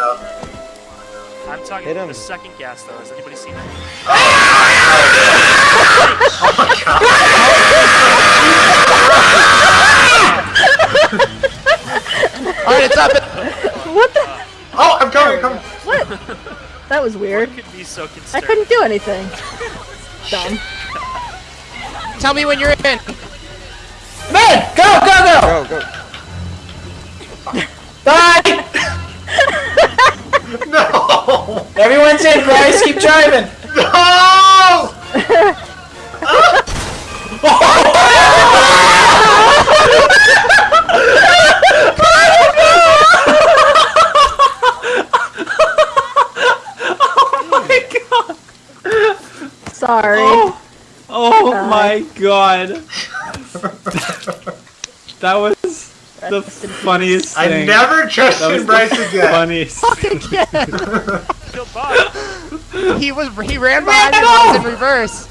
though. I'm talking Hit about him. the second gas though. Has anybody seen it? Alright, it's up. What the? Oh, I'm coming, I'm coming. What? That was weird. Could be so I couldn't do anything. Dumb. Tell me when you're in. Man, go, go, go! Go, go. Bye! Everyone's in, Bryce, keep driving! No! Oh! oh my god! Sorry. Oh Uh, my god. that was the Rest in peace. funniest I never that was trusted Bryce again. funniest. Killed Bob. He was he ran behind me. I was in reverse.